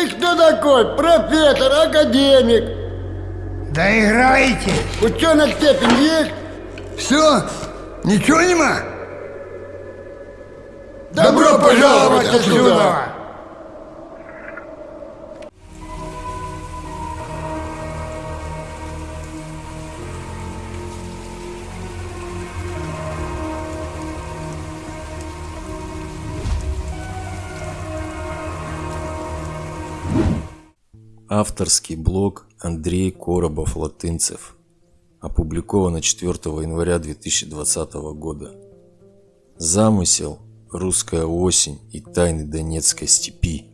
Ты кто такой? Профессор, академик? Да играйте! Ученая степень есть? Все? Ничего нема? Добро пожаловать отсюда! Авторский блог Андрей Коробов-Латынцев. Опубликовано 4 января 2020 года. Замысел «Русская осень» и «Тайны Донецкой степи».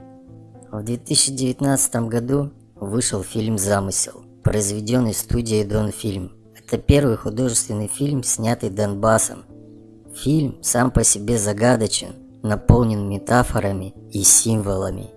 В 2019 году вышел фильм «Замысел», произведенный студией Донфильм. Это первый художественный фильм, снятый Донбассом. Фильм сам по себе загадочен, наполнен метафорами и символами.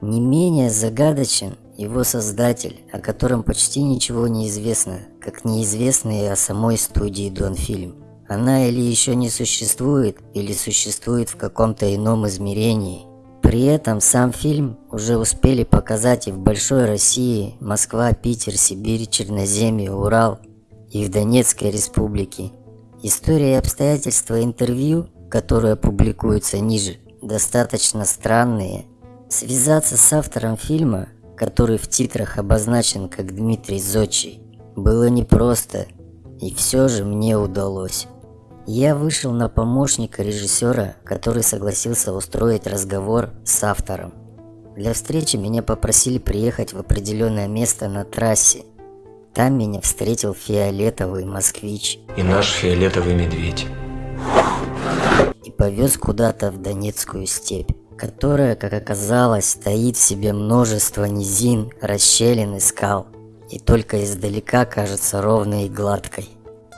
Не менее загадочен его создатель, о котором почти ничего не известно, как неизвестно и о самой студии Донфильм. Она или еще не существует, или существует в каком-то ином измерении. При этом сам фильм уже успели показать и в Большой России, Москва, Питер, Сибирь, Черноземье, Урал и в Донецкой республике. История и обстоятельства интервью, которые публикуются ниже, достаточно странные. Связаться с автором фильма, который в титрах обозначен как Дмитрий Зодчий, было непросто, и все же мне удалось. Я вышел на помощника режиссера, который согласился устроить разговор с автором. Для встречи меня попросили приехать в определенное место на трассе. Там меня встретил фиолетовый москвич. И наш фиолетовый медведь. И повез куда-то в Донецкую степь, которая, как оказалось, стоит в себе множество низин, расщелин и скал. И только издалека кажется ровной и гладкой.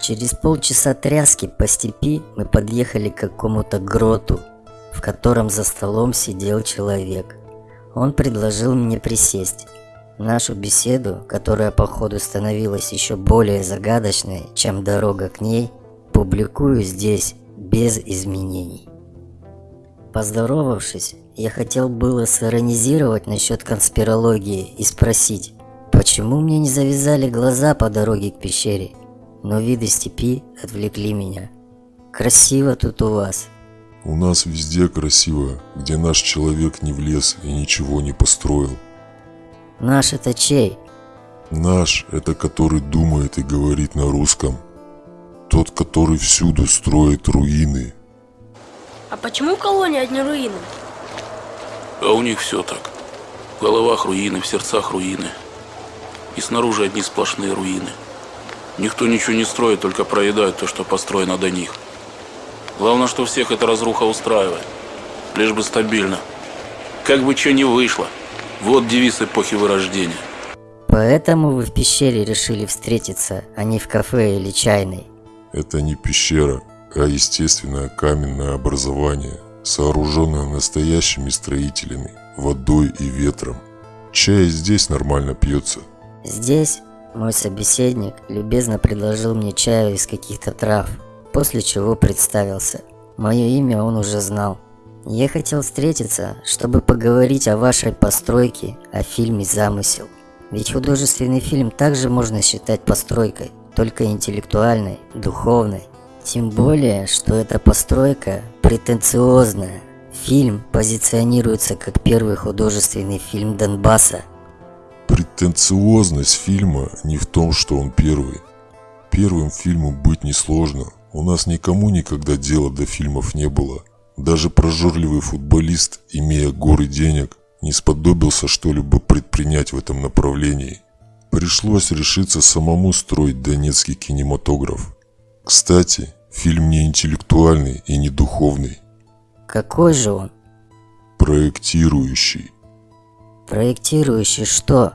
Через полчаса тряски по степи мы подъехали к какому-то гроту, в котором за столом сидел человек. Он предложил мне присесть. Нашу беседу, которая по ходу становилась еще более загадочной, чем дорога к ней, публикую здесь без изменений. Поздоровавшись, я хотел было сиронизировать насчет конспирологии и спросить, почему мне не завязали глаза по дороге к пещере – но виды степи отвлекли меня. Красиво тут у вас. У нас везде красиво, где наш человек не влез и ничего не построил. Наш это чей? Наш – это который думает и говорит на русском. Тот, который всюду строит руины. А почему в колонии одни руины? А у них все так. В головах руины, в сердцах руины. И снаружи одни сплошные руины. Никто ничего не строит, только проедает то, что построено до них. Главное, что всех эта разруха устраивает. Лишь бы стабильно. Как бы что ни вышло. Вот девиз эпохи Вырождения. Поэтому вы в пещере решили встретиться, а не в кафе или чайной? Это не пещера, а естественное каменное образование, сооруженное настоящими строителями, водой и ветром. Чай здесь нормально пьется. Здесь мой собеседник любезно предложил мне чаю из каких-то трав, после чего представился. Мое имя он уже знал. Я хотел встретиться, чтобы поговорить о вашей постройке, о фильме «Замысел». Ведь художественный фильм также можно считать постройкой, только интеллектуальной, духовной. Тем более, что эта постройка претенциозная. Фильм позиционируется как первый художественный фильм Донбасса – Претенциозность фильма не в том, что он первый. Первым фильмом быть несложно. У нас никому никогда дела до фильмов не было. Даже прожорливый футболист, имея горы денег, не сподобился что-либо предпринять в этом направлении. Пришлось решиться самому строить донецкий кинематограф. Кстати, фильм не интеллектуальный и не духовный. Какой же он? Проектирующий. Проектирующий что?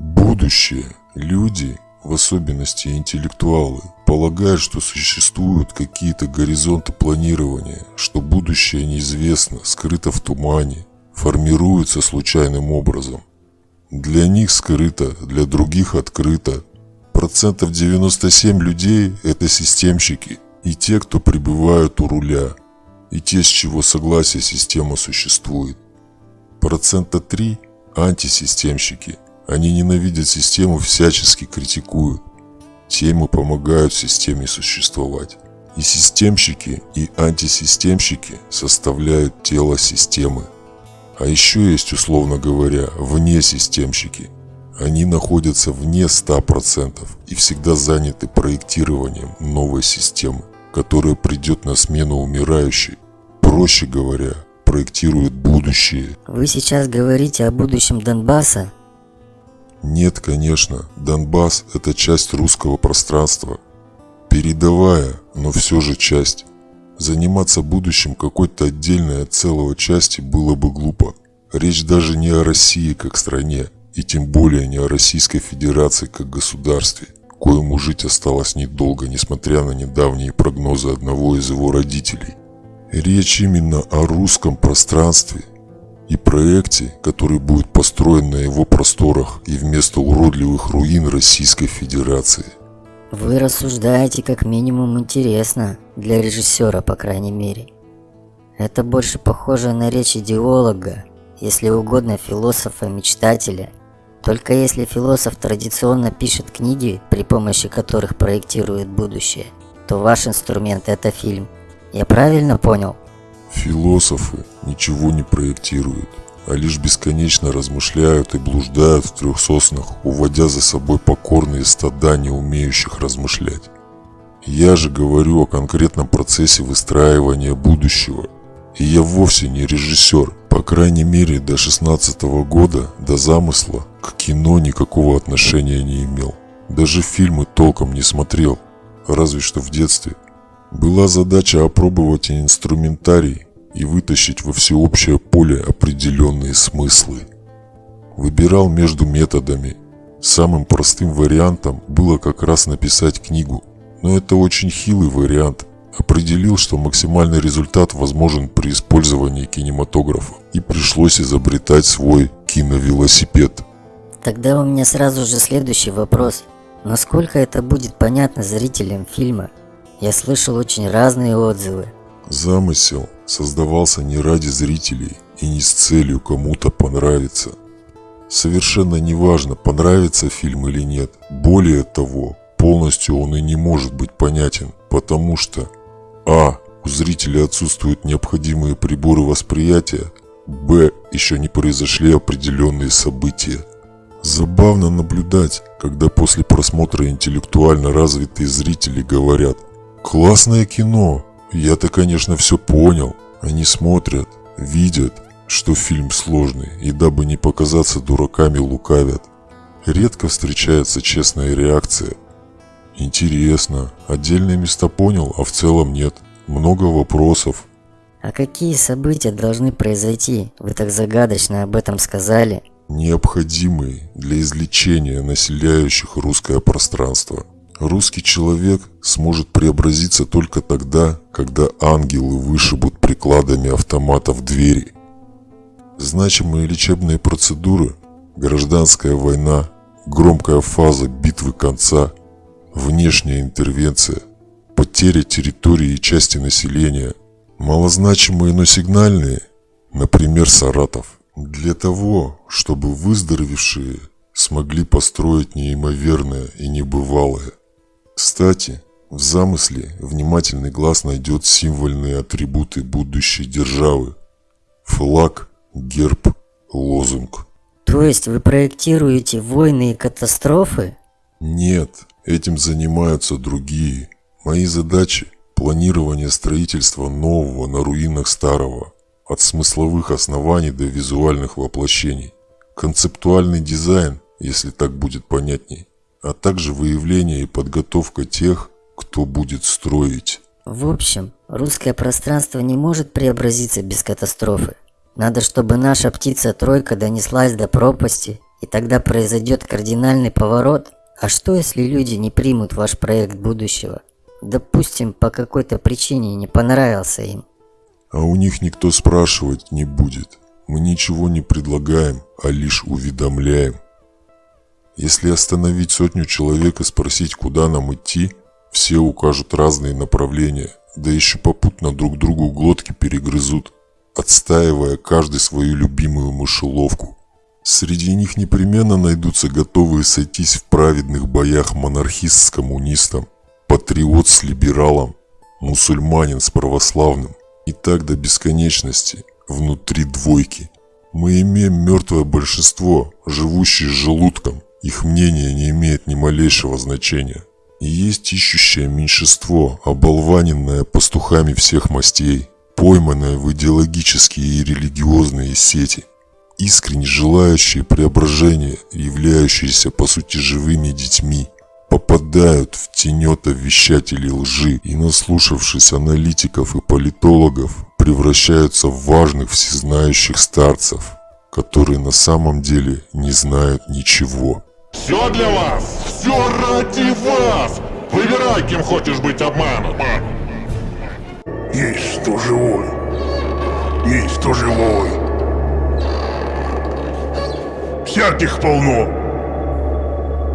Будущее. Люди, в особенности интеллектуалы, полагают, что существуют какие-то горизонты планирования, что будущее неизвестно, скрыто в тумане, формируется случайным образом. Для них скрыто, для других открыто. Процентов 97 людей – это системщики и те, кто пребывают у руля, и те, с чего согласия система существует. Процента 3 – антисистемщики. Они ненавидят систему, всячески критикуют. Темы помогают системе существовать. И системщики, и антисистемщики составляют тело системы. А еще есть, условно говоря, вне системщики. Они находятся вне 100% и всегда заняты проектированием новой системы, которая придет на смену умирающей. Проще говоря, проектирует будущее. Вы сейчас говорите о будущем Донбасса? Нет, конечно, Донбасс – это часть русского пространства. Передовая, но все же часть. Заниматься будущим какой-то отдельной от целого части было бы глупо. Речь даже не о России как стране, и тем более не о Российской Федерации как государстве, коему жить осталось недолго, несмотря на недавние прогнозы одного из его родителей. Речь именно о русском пространстве и проекте, который будет построен на его просторах и вместо уродливых руин Российской Федерации. Вы рассуждаете как минимум интересно, для режиссера по крайней мере. Это больше похоже на речь идеолога, если угодно философа-мечтателя. Только если философ традиционно пишет книги, при помощи которых проектирует будущее, то ваш инструмент это фильм. Я правильно понял? Философы ничего не проектируют а лишь бесконечно размышляют и блуждают в трех соснах, уводя за собой покорные стада, не умеющих размышлять. Я же говорю о конкретном процессе выстраивания будущего. И я вовсе не режиссер, по крайней мере до 16 -го года, до замысла, к кино никакого отношения не имел. Даже фильмы толком не смотрел, разве что в детстве. Была задача опробовать инструментарий, и вытащить во всеобщее поле определенные смыслы. Выбирал между методами. Самым простым вариантом было как раз написать книгу, но это очень хилый вариант. Определил, что максимальный результат возможен при использовании кинематографа и пришлось изобретать свой киновелосипед. Тогда у меня сразу же следующий вопрос. Насколько это будет понятно зрителям фильма? Я слышал очень разные отзывы. Замысел создавался не ради зрителей и не с целью кому-то понравиться. Совершенно неважно, понравится фильм или нет. Более того, полностью он и не может быть понятен, потому что А. У зрителя отсутствуют необходимые приборы восприятия, Б. Еще не произошли определенные события. Забавно наблюдать, когда после просмотра интеллектуально развитые зрители говорят «Классное кино, я-то, конечно, все понял. Они смотрят, видят, что фильм сложный, и дабы не показаться дураками, лукавят. Редко встречается честная реакция. Интересно, отдельные места понял, а в целом нет. Много вопросов. А какие события должны произойти? Вы так загадочно об этом сказали. Необходимые для излечения населяющих русское пространство. Русский человек сможет преобразиться только тогда, когда ангелы вышибут прикладами автоматов двери. Значимые лечебные процедуры, гражданская война, громкая фаза битвы конца, внешняя интервенция, потеря территории и части населения, малозначимые, но сигнальные, например, Саратов. Для того, чтобы выздоровевшие смогли построить неимоверное и небывалое. Кстати, в замысле внимательный глаз найдет символьные атрибуты будущей державы. Флаг, герб, лозунг. То есть вы проектируете войны и катастрофы? Нет, этим занимаются другие. Мои задачи – планирование строительства нового на руинах старого, от смысловых оснований до визуальных воплощений. Концептуальный дизайн, если так будет понятней а также выявление и подготовка тех, кто будет строить. В общем, русское пространство не может преобразиться без катастрофы. Надо, чтобы наша птица-тройка донеслась до пропасти, и тогда произойдет кардинальный поворот. А что, если люди не примут ваш проект будущего? Допустим, по какой-то причине не понравился им. А у них никто спрашивать не будет. Мы ничего не предлагаем, а лишь уведомляем. Если остановить сотню человек и спросить, куда нам идти, все укажут разные направления, да еще попутно друг другу глотки перегрызут. отстаивая каждый свою любимую мышеловку. Среди них непременно найдутся готовые сойтись в праведных боях монархист с коммунистом, патриот с либералом, мусульманин с православным и так до бесконечности внутри двойки. Мы имеем мертвое большинство, живущее желудком. Их мнение не имеет ни малейшего значения. И есть ищущее меньшинство, оболваненное пастухами всех мастей, пойманное в идеологические и религиозные сети, искренне желающие преображения, являющиеся по сути живыми детьми, попадают в тенета вещателей лжи и, наслушавшись аналитиков и политологов, превращаются в важных всезнающих старцев, которые на самом деле не знают ничего. Все для вас! Все ради вас! Выбирай, кем хочешь быть обманут! Есть кто живой. Есть кто живой. Всяких полно.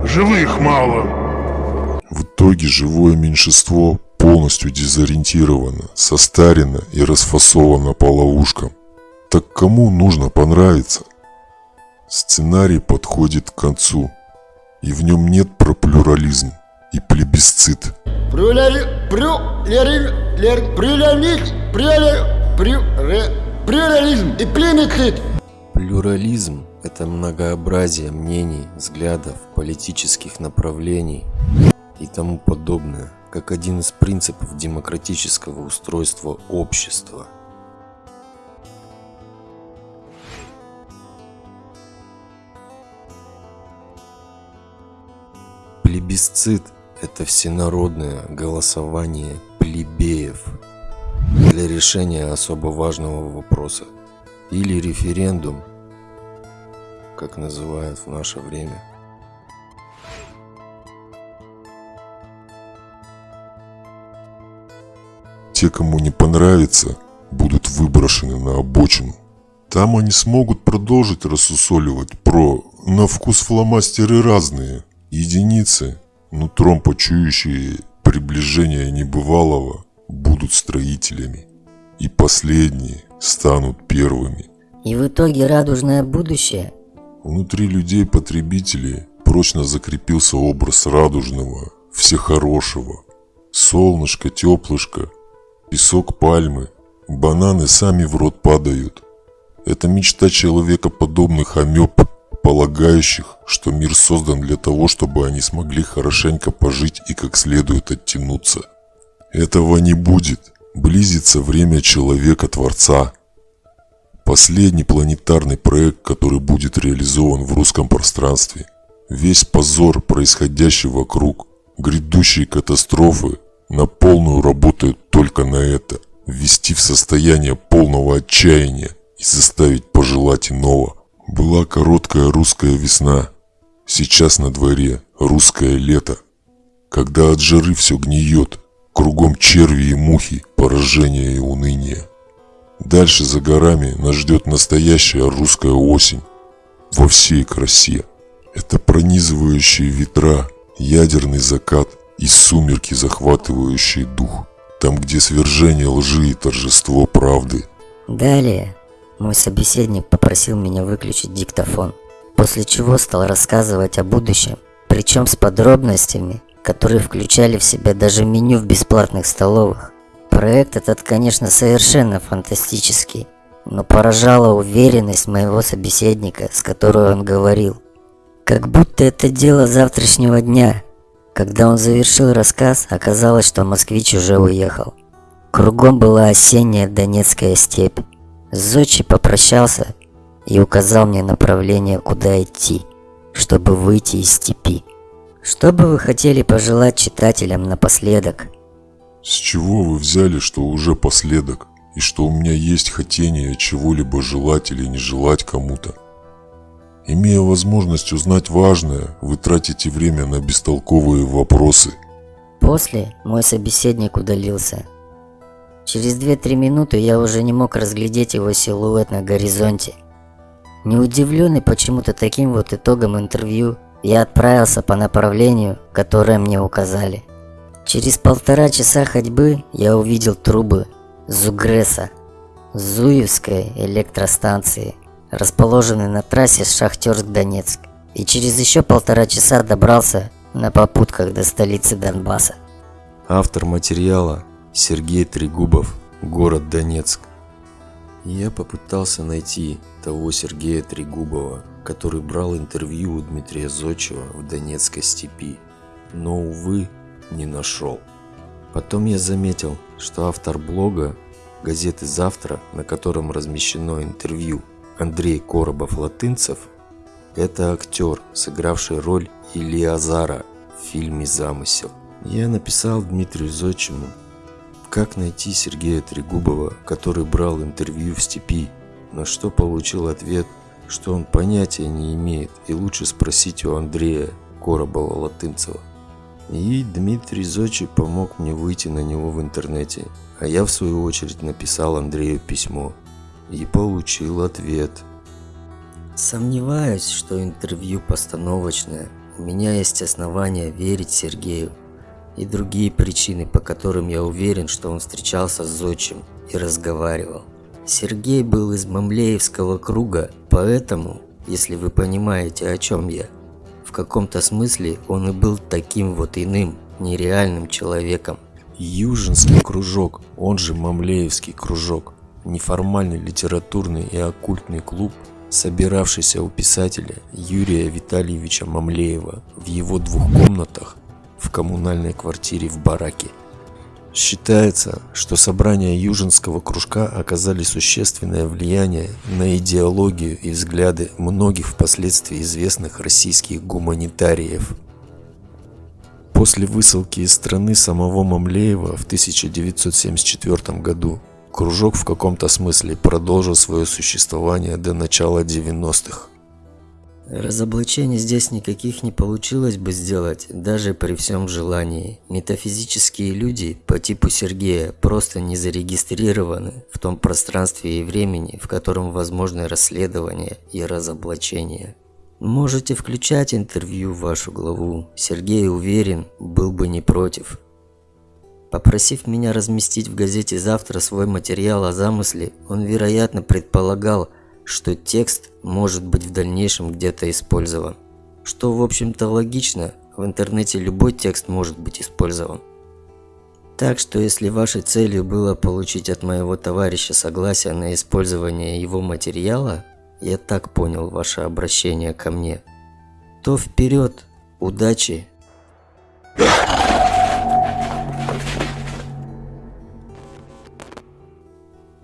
Живых мало. В итоге живое меньшинство полностью дезориентировано, состарено и расфасовано по ловушкам. Так кому нужно понравиться? Сценарий подходит к концу, и в нем нет про плюрализм и плебисцит. Плюрали... Плюрали... Плюрализм... Плюрали... Плюрализм и плебисцит. Плюрализм – это многообразие мнений, взглядов, политических направлений и тому подобное, как один из принципов демократического устройства общества. Плебисцит – это всенародное голосование плебеев для решения особо важного вопроса или референдум, как называют в наше время. Те, кому не понравится, будут выброшены на обочину. Там они смогут продолжить рассусоливать про «на вкус фломастеры разные». Единицы, нутром почующие приближение небывалого, будут строителями. И последние станут первыми. И в итоге радужное будущее Внутри людей-потребителей прочно закрепился образ радужного, всехорошего. Солнышко, теплышко, песок пальмы, бананы сами в рот падают. Это мечта человекоподобных амеб, полагающих, что мир создан для того, чтобы они смогли хорошенько пожить и как следует оттянуться. Этого не будет. Близится время человека-творца. Последний планетарный проект, который будет реализован в русском пространстве. Весь позор, происходящий вокруг, грядущие катастрофы, на полную работают только на это. Ввести в состояние полного отчаяния и заставить пожелать иного. Была короткая русская весна. Сейчас на дворе русское лето. Когда от жары все гниет, кругом черви и мухи, поражение и уныние. Дальше за горами нас ждет настоящая русская осень во всей красе. Это пронизывающие ветра, ядерный закат и сумерки, захватывающие дух. Там, где свержение лжи и торжество правды. Далее мой собеседник попросил меня выключить диктофон, после чего стал рассказывать о будущем, причем с подробностями, которые включали в себя даже меню в бесплатных столовых. Проект этот, конечно, совершенно фантастический, но поражала уверенность моего собеседника, с которой он говорил. Как будто это дело завтрашнего дня. Когда он завершил рассказ, оказалось, что москвич уже уехал. Кругом была осенняя Донецкая степь. Зодчий попрощался и указал мне направление, куда идти, чтобы выйти из степи. Что бы вы хотели пожелать читателям напоследок? С чего вы взяли, что уже последок, и что у меня есть хотение чего-либо желать или не желать кому-то? Имея возможность узнать важное, вы тратите время на бестолковые вопросы. После мой собеседник удалился. Через 2-3 минуты я уже не мог разглядеть его силуэт на горизонте. Не удивленный почему-то таким вот итогом интервью, я отправился по направлению, которое мне указали. Через полтора часа ходьбы я увидел трубы Зугреса. Зуевской электростанции, расположенной на трассе Шахтерск-Донецк, и через еще полтора часа добрался на попутках до столицы Донбасса. Автор материала Сергей Трегубов, город Донецк. Я попытался найти того Сергея Трегубова, который брал интервью у Дмитрия Зодчего в Донецкой степи, но, увы, не нашел. Потом я заметил, что автор блога газеты «Завтра», на котором размещено интервью Андрей Коробов-Латынцев, это актер, сыгравший роль Илиазара в фильме «Замысел». Я написал Дмитрию Зодчему, как найти Сергея Трегубова, который брал интервью в степи, на что получил ответ, что он понятия не имеет и лучше спросить у Андрея Коробова-Латынцева. И Дмитрий Зодчий помог мне выйти на него в интернете, а я в свою очередь написал Андрею письмо и получил ответ. Сомневаюсь, что интервью постановочное. У меня есть основания верить Сергею и другие причины, по которым я уверен, что он встречался с Зодчим и разговаривал. Сергей был из Мамлеевского круга, поэтому, если вы понимаете, о чем я, каком-то смысле он и был таким вот иным, нереальным человеком. Южинский кружок, он же Мамлеевский кружок, неформальный литературный и оккультный клуб, собиравшийся у писателя Юрия Витальевича Мамлеева в его двух комнатах в коммунальной квартире в бараке. Считается, что собрания Южинского кружка оказали существенное влияние на идеологию и взгляды многих впоследствии известных российских гуманитариев. После высылки из страны самого Мамлеева в 1974 году кружок в каком-то смысле продолжил свое существование до начала 90-х. Разоблачений здесь никаких не получилось бы сделать, даже при всем желании. Метафизические люди по типу Сергея просто не зарегистрированы в том пространстве и времени, в котором возможны расследования и разоблачения. Можете включать интервью в вашу главу. Сергей уверен, был бы не против. Попросив меня разместить в газете завтра свой материал о замысле, он, вероятно, предполагал, что текст может быть в дальнейшем где-то использован. Что, в общем-то, логично, в интернете любой текст может быть использован. Так что, если вашей целью было получить от моего товарища согласие на использование его материала, я так понял ваше обращение ко мне, то вперед, удачи!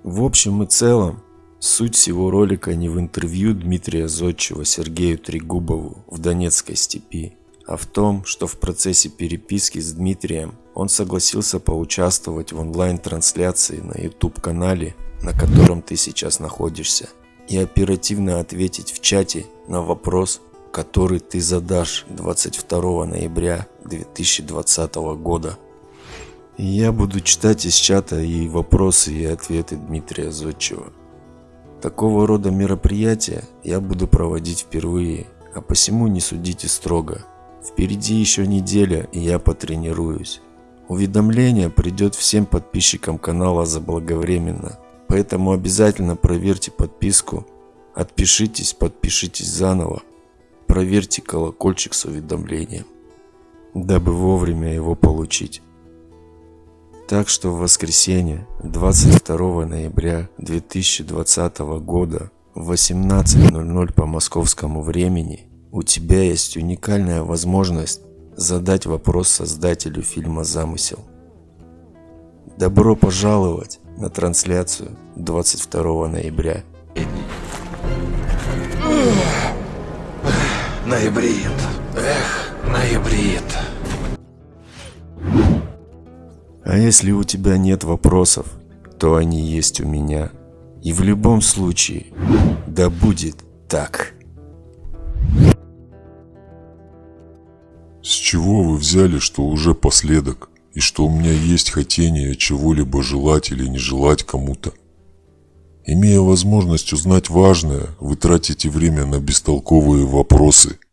В общем и целом, Суть всего ролика не в интервью Дмитрия Зодчего Сергею Трегубову в Донецкой степи, а в том, что в процессе переписки с Дмитрием он согласился поучаствовать в онлайн-трансляции на YouTube-канале, на котором ты сейчас находишься, и оперативно ответить в чате на вопрос, который ты задашь 22 ноября 2020 года. Я буду читать из чата и вопросы и ответы Дмитрия Зодчева. Такого рода мероприятия я буду проводить впервые, а посему не судите строго. Впереди еще неделя, и я потренируюсь. Уведомление придет всем подписчикам канала заблаговременно, поэтому обязательно проверьте подписку, отпишитесь, подпишитесь заново, проверьте колокольчик с уведомлением, дабы вовремя его получить. Так что в воскресенье 22 ноября 2020 года в 18.00 по московскому времени у тебя есть уникальная возможность задать вопрос создателю фильма «Замысел». Добро пожаловать на трансляцию 22 ноября. Ноябрит. Эх, ноябрит. А если у тебя нет вопросов, то они есть у меня. И в любом случае, да будет так. С чего вы взяли, что уже последок, и что у меня есть хотение чего-либо желать или не желать кому-то? Имея возможность узнать важное, вы тратите время на бестолковые вопросы –